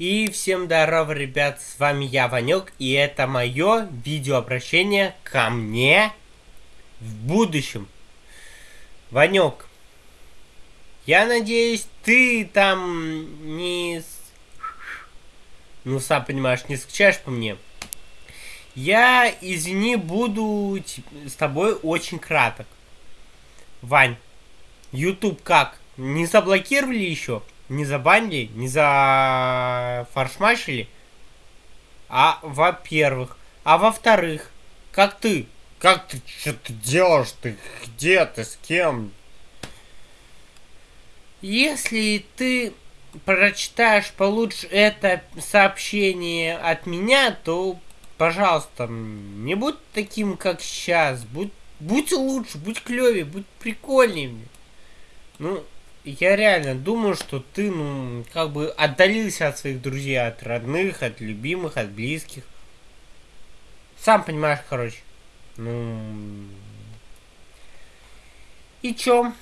И всем здорово, ребят, с вами я, Ванек, и это мое видеообращение ко мне в будущем. Ванек, я надеюсь, ты там не... Ну, сам понимаешь, не скучаешь по мне. Я, извини, буду с тобой очень краток. Вань, YouTube как? Не заблокировали еще? Не забанили, не за фаршмашили, а во-первых. А во-вторых, как ты? Как ты, что ты делаешь? Ты где ты, с кем? Если ты прочитаешь получше это сообщение от меня, то, пожалуйста, не будь таким, как сейчас. Будь, будь лучше, будь клевее, будь прикольнее. Ну, я реально думаю, что ты, ну, как бы отдалился от своих друзей, от родных, от любимых, от близких. Сам понимаешь, короче. Ну... И чё?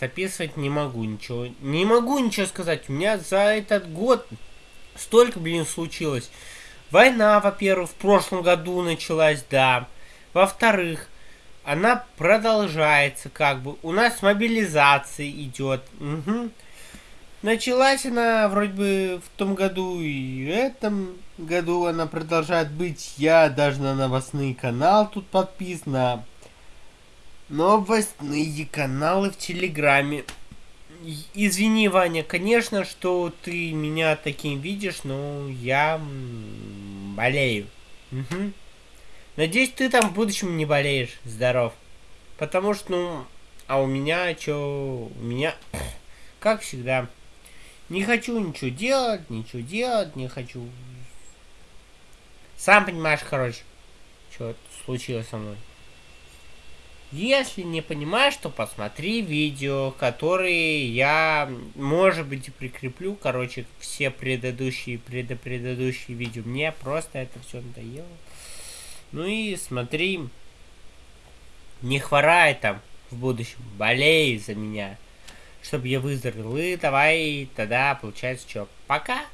Записывать не могу ничего. Не могу ничего сказать. У меня за этот год столько, блин, случилось. Война, во-первых, в прошлом году началась, да. Во-вторых, она продолжается как бы. У нас мобилизация идет. Угу. Началась она вроде бы в том году и в этом году она продолжает быть. Я даже на новостный канал тут подписан. На новостные каналы в Телеграме. Извини, Ваня, конечно, что ты меня таким видишь, но я болею. Угу. Надеюсь, ты там в будущем не болеешь. Здоров. Потому что, ну, а у меня что? У меня, как всегда, не хочу ничего делать, ничего делать, не хочу. Сам понимаешь, короче, что случилось со мной. Если не понимаешь, то посмотри видео, которые я, может быть, прикреплю. Короче, все предыдущие, предыдущие видео. Мне просто это все надоело. Ну и смотри, не хворай там в будущем, болей за меня, чтобы я выздоровел. И давай тогда, получается, что, пока.